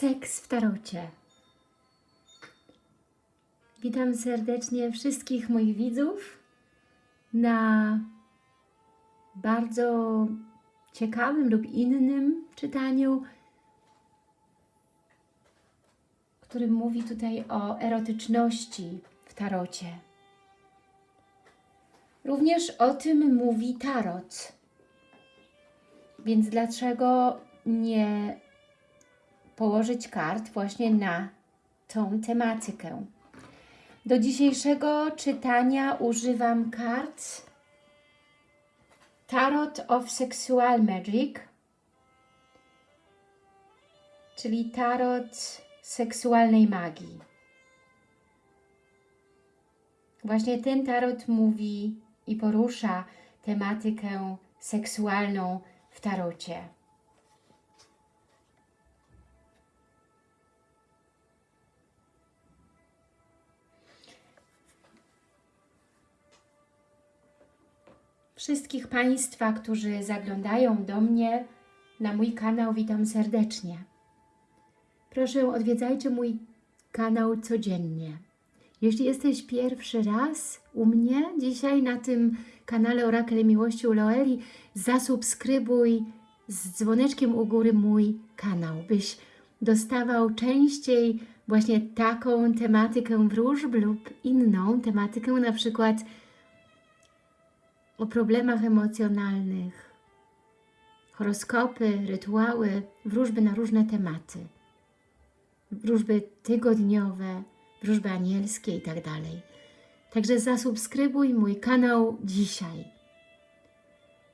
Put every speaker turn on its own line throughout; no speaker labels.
Seks w tarocie. Witam serdecznie wszystkich moich widzów na bardzo ciekawym lub innym czytaniu, którym mówi tutaj o erotyczności w tarocie. Również o tym mówi tarot. Więc dlaczego nie położyć kart właśnie na tą tematykę? Do dzisiejszego czytania używam kart Tarot of Sexual Magic, czyli tarot seksualnej magii. Właśnie ten tarot mówi i porusza tematykę seksualną w tarocie. Wszystkich Państwa, którzy zaglądają do mnie na mój kanał, witam serdecznie. Proszę odwiedzajcie mój kanał codziennie. Jeśli jesteś pierwszy raz u mnie dzisiaj na tym kanale Orakel Miłości u Loeli, zasubskrybuj z dzwoneczkiem u góry mój kanał, byś dostawał częściej właśnie taką tematykę wróżb lub inną tematykę, na przykład o problemach emocjonalnych, horoskopy, rytuały, wróżby na różne tematy, wróżby tygodniowe, wróżby anielskie i tak dalej. Także zasubskrybuj mój kanał dzisiaj.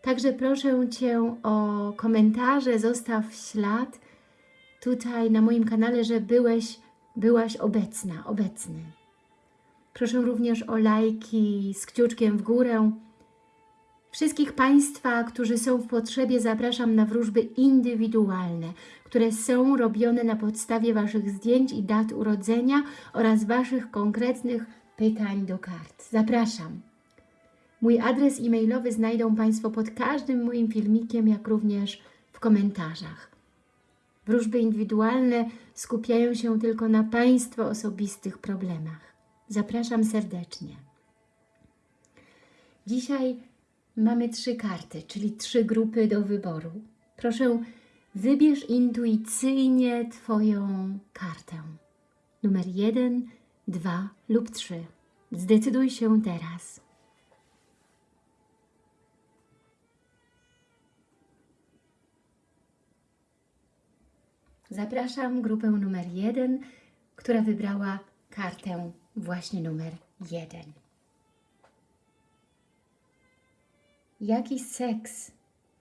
Także proszę Cię o komentarze, zostaw ślad tutaj na moim kanale, że byłeś, byłaś obecna, obecny. Proszę również o lajki z kciuczkiem w górę. Wszystkich Państwa, którzy są w potrzebie, zapraszam na wróżby indywidualne, które są robione na podstawie Waszych zdjęć i dat urodzenia oraz Waszych konkretnych pytań do kart. Zapraszam. Mój adres e-mailowy znajdą Państwo pod każdym moim filmikiem, jak również w komentarzach. Wróżby indywidualne skupiają się tylko na Państwa osobistych problemach. Zapraszam serdecznie. Dzisiaj mamy trzy karty, czyli trzy grupy do wyboru. Proszę, wybierz intuicyjnie Twoją kartę. Numer jeden, dwa lub trzy. Zdecyduj się teraz. Zapraszam grupę numer jeden, która wybrała kartę właśnie numer jeden. Jaki seks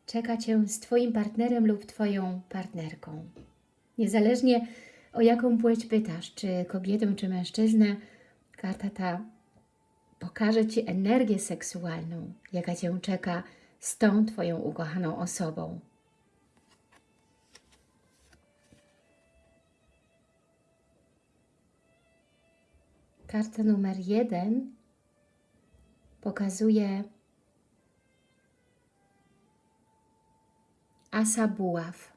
czeka Cię z Twoim partnerem lub Twoją partnerką? Niezależnie o jaką płeć pytasz, czy kobietę, czy mężczyznę, karta ta pokaże Ci energię seksualną, jaka Cię czeka z tą Twoją ukochaną osobą. Karta numer jeden pokazuje asa buław.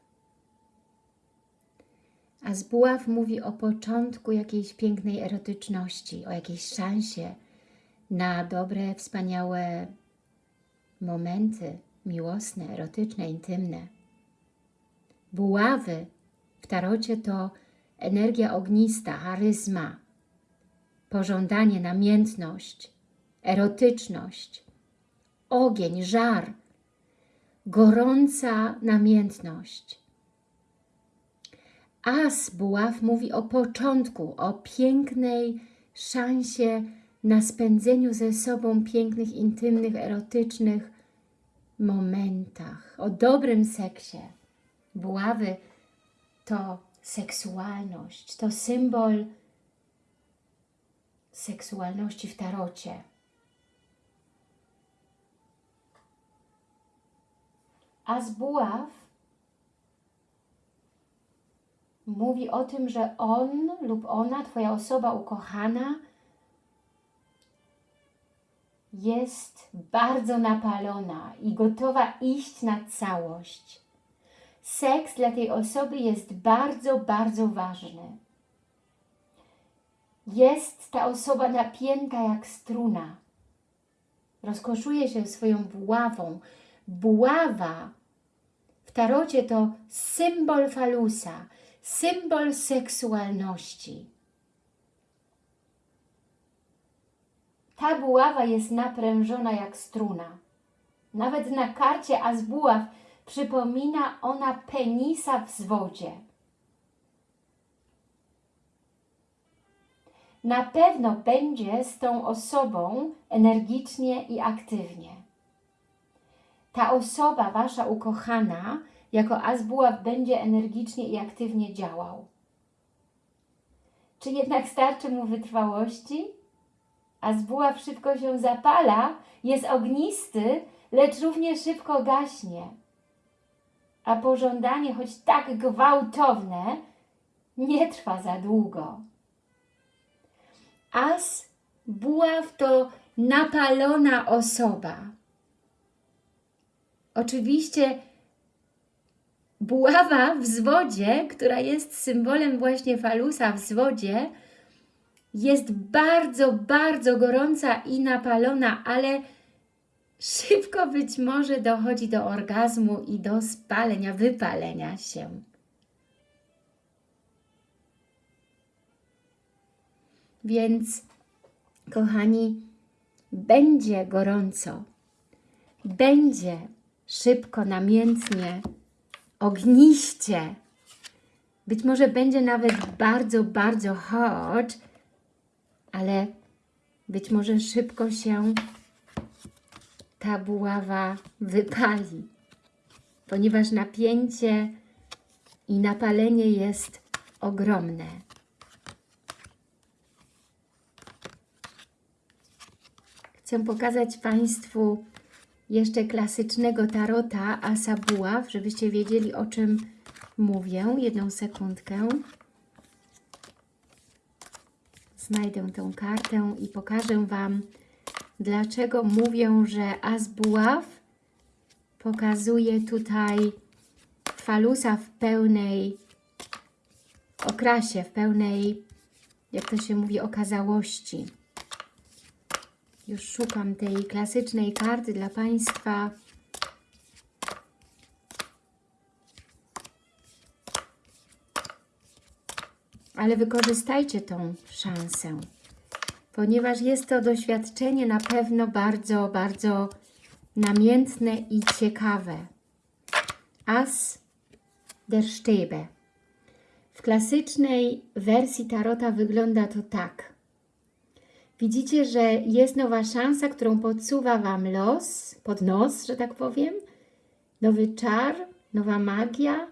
As buław mówi o początku jakiejś pięknej erotyczności, o jakiejś szansie na dobre, wspaniałe momenty miłosne, erotyczne, intymne. Buławy w tarocie to energia ognista, charyzma, pożądanie, namiętność, erotyczność, ogień, żar, gorąca namiętność. As buław mówi o początku, o pięknej szansie na spędzeniu ze sobą pięknych, intymnych, erotycznych momentach, o dobrym seksie. Buławy to seksualność, to symbol seksualności w tarocie. A z buław mówi o tym, że on lub ona, Twoja osoba ukochana, jest bardzo napalona i gotowa iść na całość. seks dla tej osoby jest bardzo, bardzo ważny. Jest ta osoba napięta jak struna. Rozkoszuje się swoją buławą. Buława w tarocie to symbol falusa, symbol seksualności. Ta buława jest naprężona jak struna. Nawet na karcie Azbuław przypomina ona penisa w zwodzie. Na pewno będzie z tą osobą energicznie i aktywnie. Ta osoba, Wasza ukochana, jako Azbuław będzie energicznie i aktywnie działał. Czy jednak starczy mu wytrwałości? Azbuław szybko się zapala, jest ognisty, lecz równie szybko gaśnie. A pożądanie, choć tak gwałtowne, nie trwa za długo. As buław to napalona osoba. Oczywiście buława w zwodzie, która jest symbolem właśnie falusa w zwodzie, jest bardzo, bardzo gorąca i napalona, ale szybko być może dochodzi do orgazmu i do spalenia, wypalenia się. Więc, kochani, będzie gorąco, będzie szybko, namiętnie, ogniście. Być może będzie nawet bardzo, bardzo hot, ale być może szybko się ta buława wypali, ponieważ napięcie i napalenie jest ogromne. Chcę pokazać Państwu jeszcze klasycznego tarota Asa Buław, żebyście wiedzieli o czym mówię. Jedną sekundkę. Znajdę tę kartę i pokażę Wam, dlaczego mówię, że As Buław pokazuje tutaj falusa w pełnej okrasie, w pełnej, jak to się mówi, okazałości. Już szukam tej klasycznej karty dla Państwa. Ale wykorzystajcie tą szansę, ponieważ jest to doświadczenie na pewno bardzo, bardzo namiętne i ciekawe. As der Stäbe. W klasycznej wersji Tarota wygląda to tak. Widzicie, że jest nowa szansa, którą podsuwa Wam los, pod nos, że tak powiem. Nowy czar, nowa magia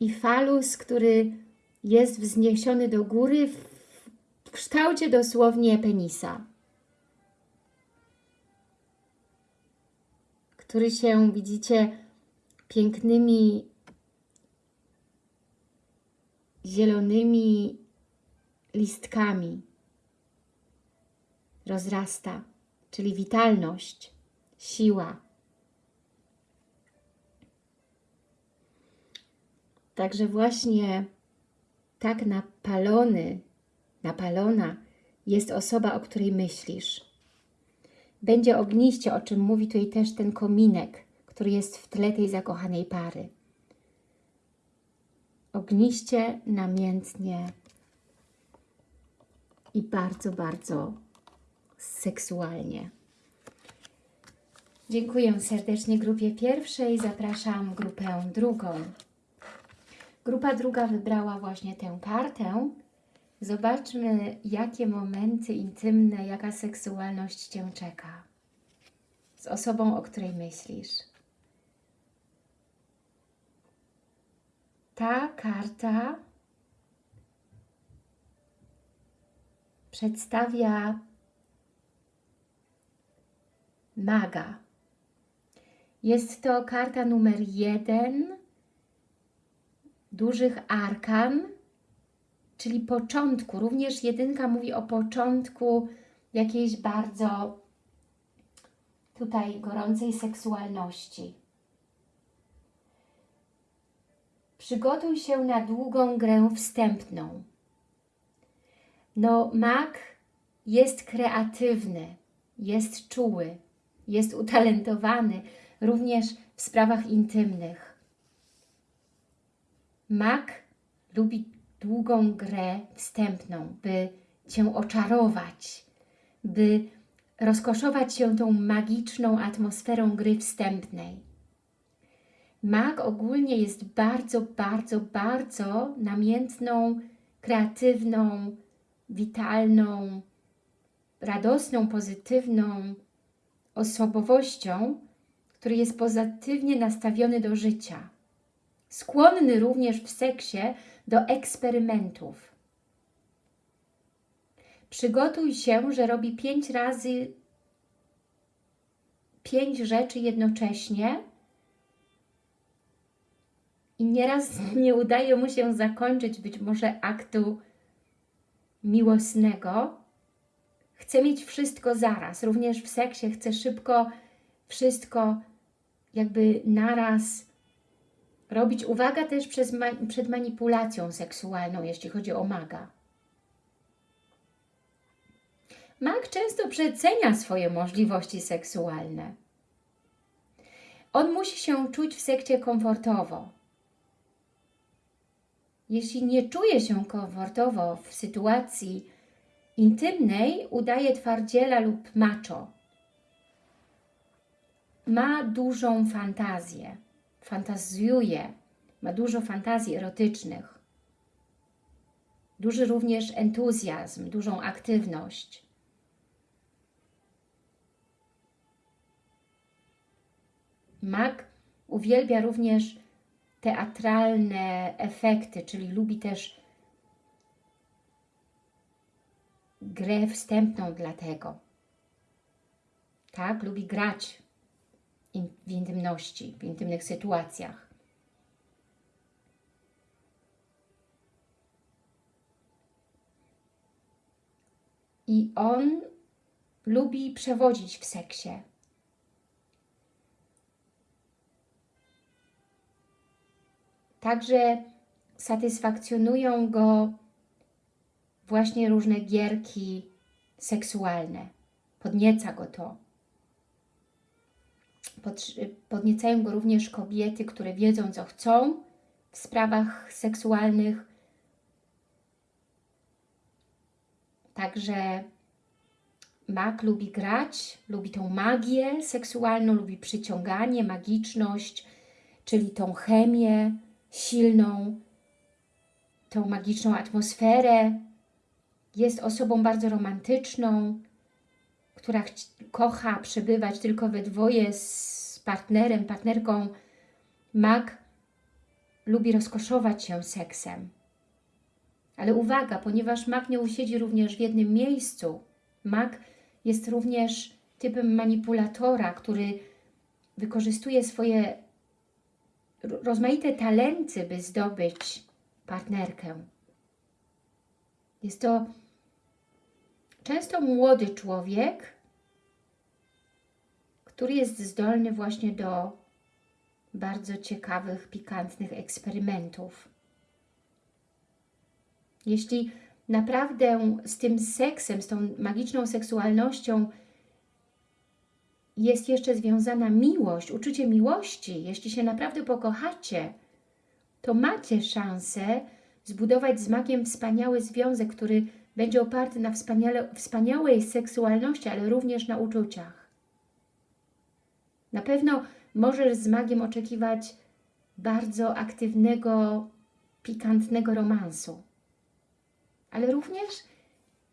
i falus, który jest wzniesiony do góry w kształcie dosłownie penisa. Który się, widzicie, pięknymi zielonymi listkami rozrasta, czyli witalność, siła. Także właśnie tak napalony, napalona jest osoba, o której myślisz. Będzie ogniście, o czym mówi tutaj też ten kominek, który jest w tle tej zakochanej pary. Ogniście, namiętnie i bardzo, bardzo seksualnie. Dziękuję serdecznie grupie pierwszej, zapraszam grupę drugą. Grupa druga wybrała właśnie tę kartę. Zobaczmy, jakie momenty intymne, jaka seksualność Cię czeka z osobą, o której myślisz. Ta karta przedstawia maga. Jest to karta numer jeden dużych arkan, czyli początku. Również jedynka mówi o początku jakiejś bardzo tutaj gorącej seksualności. Przygotuj się na długą grę wstępną. No, mak jest kreatywny, jest czuły, jest utalentowany również w sprawach intymnych. Mak lubi długą grę wstępną, by Cię oczarować, by rozkoszować się tą magiczną atmosferą gry wstępnej. Mag ogólnie jest bardzo, bardzo, bardzo namiętną, kreatywną, witalną, radosną, pozytywną osobowością, który jest pozytywnie nastawiony do życia. Skłonny również w seksie do eksperymentów. Przygotuj się, że robi pięć razy pięć rzeczy jednocześnie i nieraz nie udaje mu się zakończyć być może aktu miłosnego. Chce mieć wszystko zaraz, również w seksie chce szybko wszystko jakby naraz robić. Uwaga też przez ma przed manipulacją seksualną, jeśli chodzi o maga. Mag często przecenia swoje możliwości seksualne. On musi się czuć w sekcie komfortowo. Jeśli nie czuje się komfortowo w sytuacji intymnej, udaje twardziela lub macho. Ma dużą fantazję, fantazjuje, ma dużo fantazji erotycznych, duży również entuzjazm, dużą aktywność. Mag uwielbia również teatralne efekty, czyli lubi też grę wstępną dla tego. Tak, lubi grać w intymności, w intymnych sytuacjach. I on lubi przewodzić w seksie. Także satysfakcjonują go właśnie różne gierki seksualne. Podnieca go to. Podniecają go również kobiety, które wiedzą, co chcą w sprawach seksualnych. Także mak lubi grać, lubi tą magię seksualną, lubi przyciąganie, magiczność, czyli tą chemię, silną, tą magiczną atmosferę. Jest osobą bardzo romantyczną, która kocha przebywać tylko we dwoje z partnerem, partnerką. Mag lubi rozkoszować się seksem. Ale uwaga, ponieważ mag nie usiedzi również w jednym miejscu, mag jest również typem manipulatora, który wykorzystuje swoje rozmaite talenty, by zdobyć partnerkę. Jest to często młody człowiek, który jest zdolny właśnie do bardzo ciekawych, pikantnych eksperymentów. Jeśli naprawdę z tym seksem, z tą magiczną seksualnością jest jeszcze związana miłość, uczucie miłości, jeśli się naprawdę pokochacie, to macie szansę zbudować z magiem wspaniały związek, który będzie oparty na wspaniałej seksualności, ale również na uczuciach. Na pewno możesz z magiem oczekiwać bardzo aktywnego, pikantnego romansu. Ale również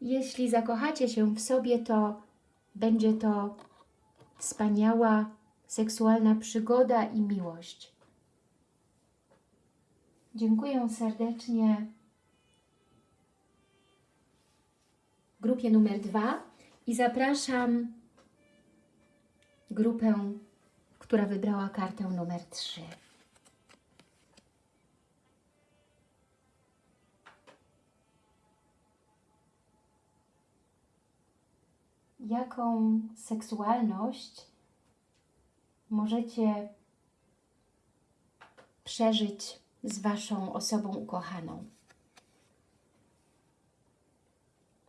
jeśli zakochacie się w sobie, to będzie to wspaniała seksualna przygoda i miłość. Dziękuję serdecznie grupie numer dwa i zapraszam grupę, która wybrała kartę numer trzy. jaką seksualność możecie przeżyć z Waszą osobą ukochaną.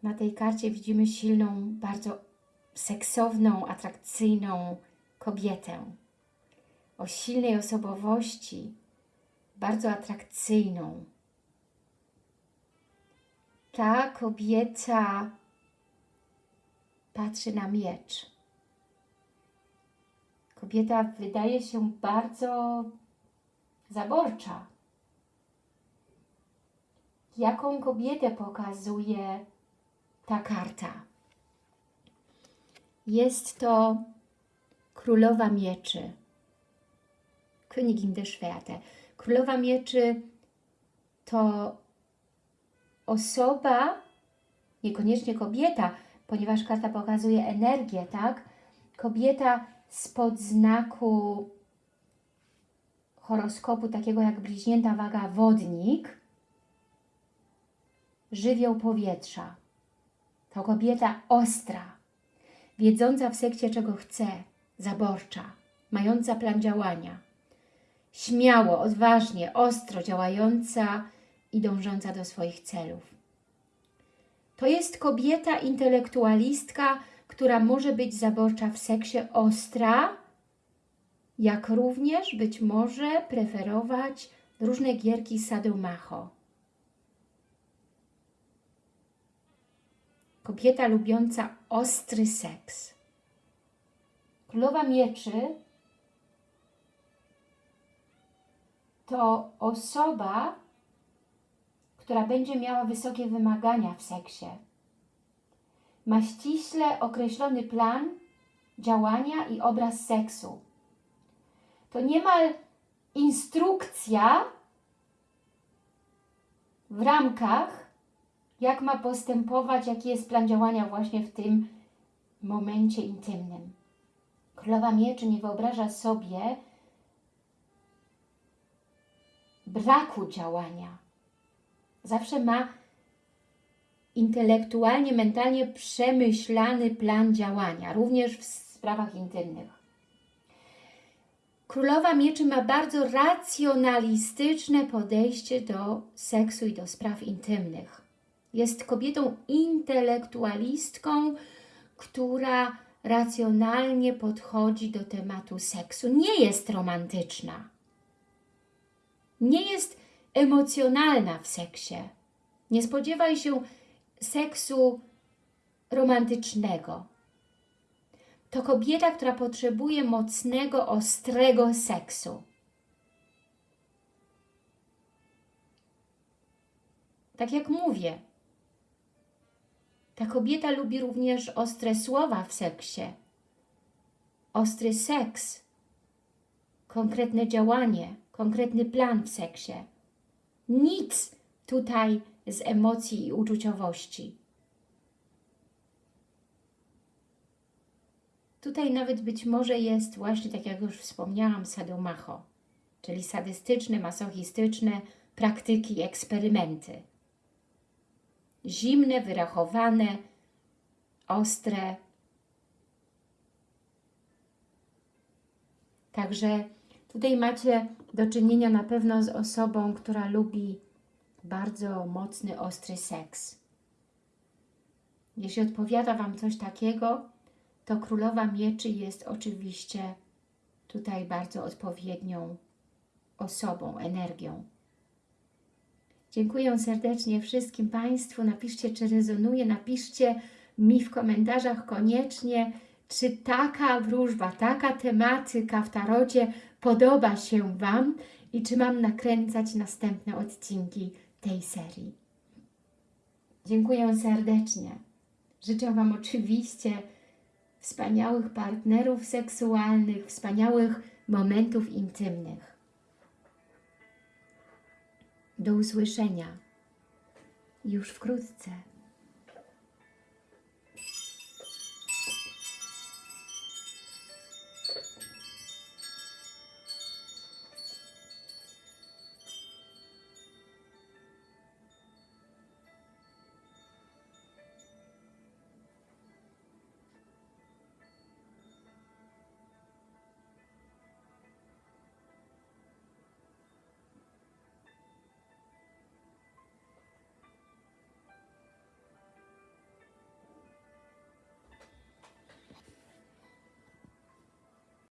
Na tej karcie widzimy silną, bardzo seksowną, atrakcyjną kobietę o silnej osobowości, bardzo atrakcyjną. Ta kobieta patrzy na miecz. Kobieta wydaje się bardzo zaborcza. Jaką kobietę pokazuje ta karta? Jest to królowa mieczy. Königin der Schwerte. Królowa mieczy to osoba, niekoniecznie kobieta, ponieważ karta pokazuje energię, tak? Kobieta spod znaku horoskopu takiego jak bliźnięta waga wodnik, żywioł powietrza. To kobieta ostra, wiedząca w sekcie czego chce, zaborcza, mająca plan działania. Śmiało, odważnie, ostro działająca i dążąca do swoich celów. To jest kobieta intelektualistka, która może być zaborcza w seksie ostra, jak również być może preferować różne gierki sadomacho. Kobieta lubiąca ostry seks. Królowa mieczy to osoba, która będzie miała wysokie wymagania w seksie. Ma ściśle określony plan działania i obraz seksu. To niemal instrukcja w ramkach, jak ma postępować, jaki jest plan działania właśnie w tym momencie intymnym. Królowa Mieczy nie wyobraża sobie braku działania. Zawsze ma intelektualnie, mentalnie przemyślany plan działania, również w sprawach intymnych. Królowa Mieczy ma bardzo racjonalistyczne podejście do seksu i do spraw intymnych. Jest kobietą intelektualistką, która racjonalnie podchodzi do tematu seksu. Nie jest romantyczna. Nie jest emocjonalna w seksie. Nie spodziewaj się seksu romantycznego. To kobieta, która potrzebuje mocnego, ostrego seksu. Tak jak mówię, ta kobieta lubi również ostre słowa w seksie. Ostry seks, konkretne działanie, konkretny plan w seksie. Nic tutaj z emocji i uczuciowości. Tutaj nawet być może jest właśnie, tak jak już wspomniałam, sadomacho, czyli sadystyczne, masochistyczne praktyki, eksperymenty. Zimne, wyrachowane, ostre. Także tutaj macie do czynienia na pewno z osobą, która lubi bardzo mocny, ostry seks. Jeśli odpowiada Wam coś takiego, to Królowa Mieczy jest oczywiście tutaj bardzo odpowiednią osobą, energią. Dziękuję serdecznie wszystkim Państwu. Napiszcie, czy rezonuje. Napiszcie mi w komentarzach koniecznie, czy taka wróżba, taka tematyka w tarocie podoba się Wam i czy mam nakręcać następne odcinki tej serii. Dziękuję serdecznie. Życzę Wam oczywiście wspaniałych partnerów seksualnych, wspaniałych momentów intymnych. Do usłyszenia już wkrótce.